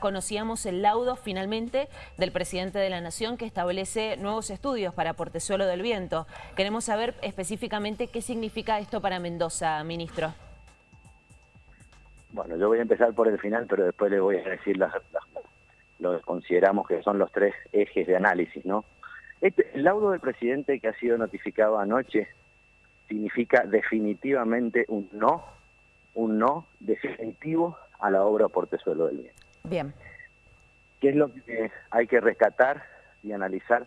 Conocíamos el laudo finalmente del presidente de la Nación que establece nuevos estudios para Portezuelo del Viento. Queremos saber específicamente qué significa esto para Mendoza, ministro. Bueno, yo voy a empezar por el final, pero después le voy a decir las, lo que consideramos que son los tres ejes de análisis, ¿no? Este, el laudo del presidente que ha sido notificado anoche significa definitivamente un no, un no definitivo a la obra Portezuelo del Viento. Bien. ¿Qué es lo que hay que rescatar y analizar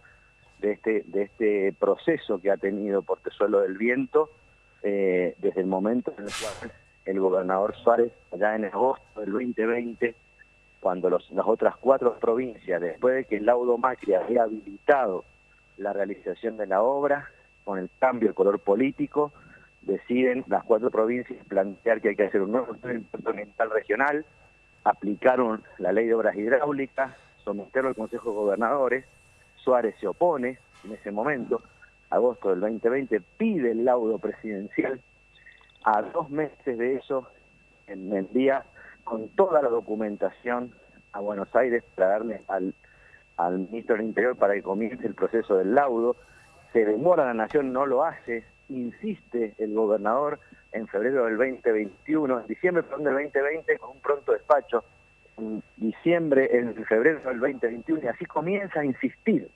de este, de este proceso que ha tenido Portezuelo del Viento eh, desde el momento en el cual el gobernador Suárez, allá en agosto del 2020, cuando las otras cuatro provincias, después de que el laudo Macri había habilitado la realización de la obra, con el cambio de color político, deciden las cuatro provincias plantear que hay que hacer un nuevo estudio ambiental regional, aplicaron la ley de obras hidráulicas, someterlo al Consejo de Gobernadores, Suárez se opone en ese momento, agosto del 2020, pide el laudo presidencial, a dos meses de eso envía con toda la documentación a Buenos Aires para darle al, al ministro del Interior para que comience el proceso del laudo, se demora la Nación, no lo hace, insiste el gobernador, en febrero del 2021, en diciembre perdón, del 2020 con un pronto despacho, en diciembre, en febrero del 2021, y así comienza a insistir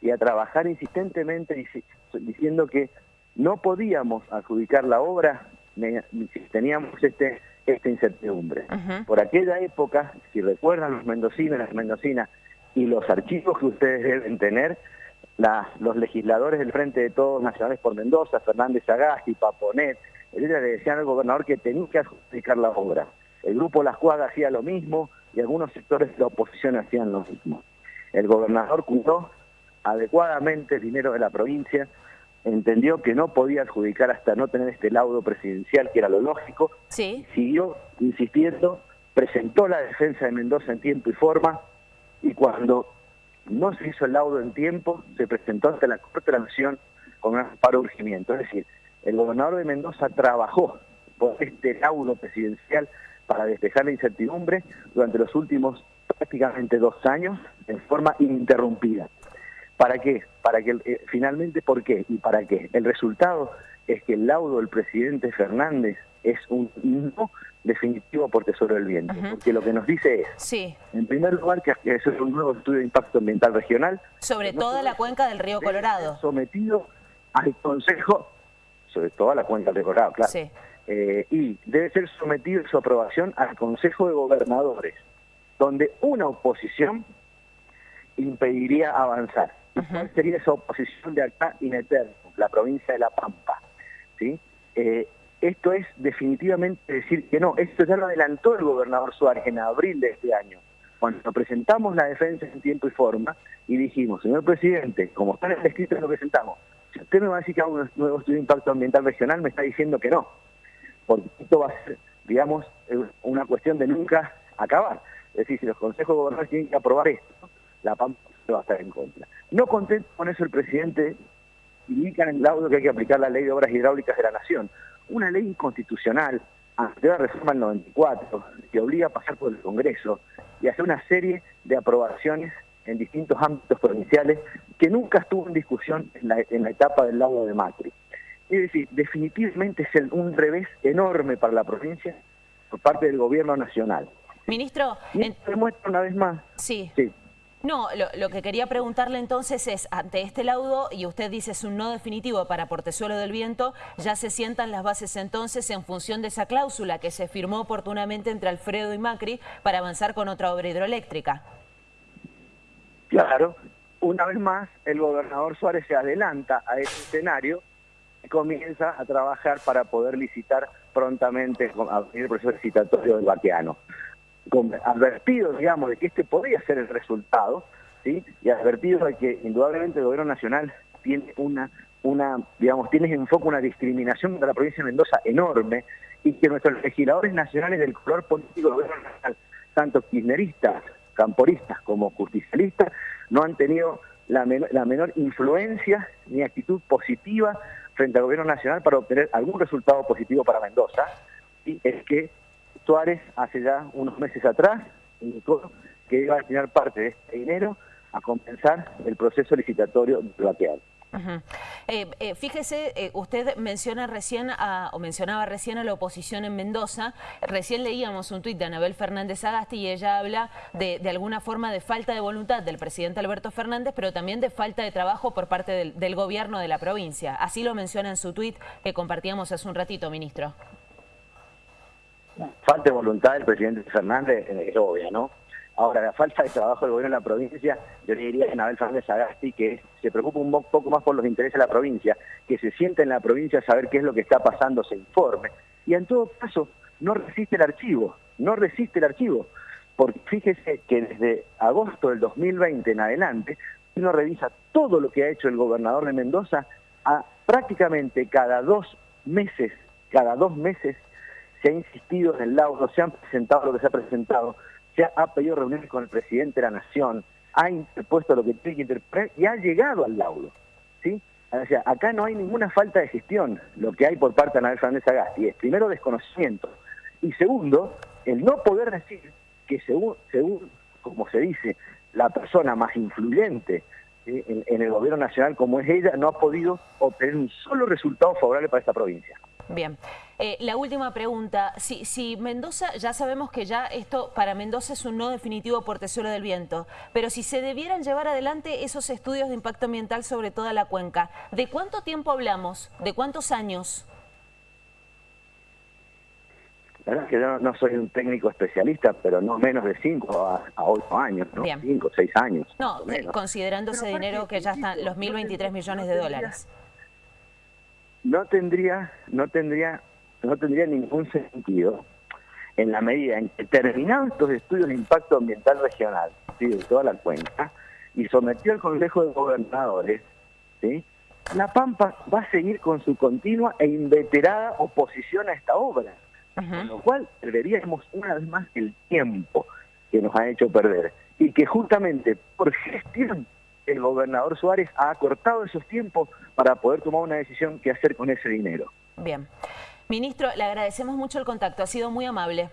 y a trabajar insistentemente diciendo que no podíamos adjudicar la obra si teníamos este esta incertidumbre. Por aquella época, si recuerdan los mendocinos y las mendocinas y los archivos que ustedes deben tener, los legisladores del Frente de Todos Nacionales por Mendoza, Fernández Agasti, Paponet, le decían al gobernador que tenía que adjudicar la obra. El grupo Las Cuadras hacía lo mismo y algunos sectores de la oposición hacían lo mismo. El gobernador cuidó adecuadamente el dinero de la provincia, entendió que no podía adjudicar hasta no tener este laudo presidencial, que era lo lógico, sí. siguió insistiendo, presentó la defensa de Mendoza en tiempo y forma, y cuando no se hizo el laudo en tiempo, se presentó ante la Corte de la Nación con un amparo urgimiento. Es decir, el gobernador de Mendoza trabajó por este laudo presidencial para despejar la incertidumbre durante los últimos prácticamente dos años en forma ininterrumpida. ¿Para qué? Para que eh, finalmente, ¿por qué? ¿Y para qué? El resultado es que el laudo del presidente Fernández es un no definitivo por Tesoro del Viento, porque lo que nos dice es, sí. en primer lugar, que es un nuevo estudio de impacto ambiental regional. Sobre toda la cuenca del río Colorado. Sometido al Consejo sobre toda la cuenca de Colorado, claro. Eh, y debe ser sometido su aprobación al Consejo de Gobernadores, donde una oposición impediría avanzar. ¿Cuál sería esa oposición de acá in eterno? La provincia de La Pampa. ¿sí? Eh, esto es definitivamente decir que no. Esto ya lo adelantó el gobernador Suárez en abril de este año, cuando presentamos la defensa en tiempo y forma y dijimos, señor presidente, como está en el escrito que lo presentamos, si usted me va a decir que hago un nuevo estudio de impacto ambiental regional, me está diciendo que no. Porque esto va a ser, digamos, una cuestión de nunca acabar. Es decir, si los consejos gobernadores tienen que aprobar esto, la PAMPA va a estar en contra. No contento con eso, el presidente indica en el laudo que hay que aplicar la ley de obras hidráulicas de la Nación. Una ley inconstitucional, ante la reforma del 94, que obliga a pasar por el Congreso y hacer una serie de aprobaciones en distintos ámbitos provinciales que nunca estuvo en discusión en la, etapa del lago de Macri. Es decir, definitivamente es un revés enorme para la provincia por parte del gobierno nacional. Ministro... Y demuestra una vez más... Sí. No, lo, que quería preguntarle entonces es, ante este laudo, y usted dice es un no definitivo para Portezuelo del Viento, ya se sientan las bases entonces en función de esa cláusula que se firmó oportunamente entre Alfredo y Macri para avanzar con otra obra hidroeléctrica. Claro, una vez más el gobernador Suárez se adelanta a ese escenario y comienza a trabajar para poder licitar prontamente el proceso licitatorio del vaqueano. Advertido, digamos, de que este podría ser el resultado, ¿sí? y advertido de que indudablemente el gobierno nacional tiene una, una digamos, tiene en foco una discriminación contra la provincia de Mendoza enorme y que nuestros legisladores nacionales del color político del gobierno nacional, tanto kirchneristas camporistas como justicialistas, no han tenido la, menor influencia ni actitud positiva frente al gobierno nacional para obtener algún resultado positivo para Mendoza, y es que Suárez hace ya unos meses atrás indicó que iba a destinar parte de este dinero a compensar el proceso licitatorio bloqueado. Eh, eh, fíjese, eh, usted menciona recién o mencionaba recién a la oposición en Mendoza. Recién leíamos un tuit de Anabel Fernández Agasti y ella habla de, alguna forma de falta de voluntad del presidente Alberto Fernández, pero también de falta de trabajo por parte del, gobierno de la provincia. Así lo menciona en su tuit que compartíamos hace un ratito, ministro. Falta de voluntad del presidente Fernández es obvia, ¿no? Ahora, la falta de trabajo del gobierno de la provincia, yo le diría a Anabel Fernández Agasti que se preocupa un poco más por los intereses de la provincia, que se sienta en la provincia a saber qué es lo que está pasando, se informe. Y en todo caso, no resiste el archivo, no resiste el archivo. Porque fíjese que desde agosto del 2020 en adelante, uno revisa todo lo que ha hecho el gobernador de Mendoza, a prácticamente cada dos meses, cada dos meses se ha insistido en el laudo, se han presentado lo que se ha presentado, se ha, pedido reuniones con el presidente de la Nación, ha interpuesto lo que tiene que interpretar y ha llegado al laudo. ¿sí? O sea, acá no hay ninguna falta de gestión. Lo que hay por parte de Anabel Fernández Agasti es, primero, desconocimiento. Y segundo, el no poder decir que según, según como se dice, la persona más influyente en, en, el gobierno nacional como es ella, no ha podido obtener un solo resultado favorable para esta provincia. Bien. Eh, la última pregunta. Si, si, Mendoza, ya sabemos que ya esto para Mendoza es un no definitivo por Tesoro del Viento, pero si se debieran llevar adelante esos estudios de impacto ambiental sobre toda la cuenca, ¿de cuánto tiempo hablamos? ¿De cuántos años? La verdad es que yo no soy un técnico especialista, pero no menos de 5 a, 8 años, ¿no? 5, 6 años. No, considerando ese dinero que ya están los 1.023 millones de dólares no tendría, no tendría, no tendría ningún sentido en la medida en que terminados estos estudios de impacto ambiental regional, ¿sí? de toda la cuenca, y sometió al Consejo de Gobernadores, ¿sí? La Pampa va a seguir con su continua e inveterada oposición a esta obra, con lo cual perderíamos una vez más el tiempo que nos ha hecho perder, y que justamente por gestión el gobernador Suárez ha acortado esos tiempos para poder tomar una decisión qué hacer con ese dinero. Bien. Ministro, le agradecemos mucho el contacto, ha sido muy amable.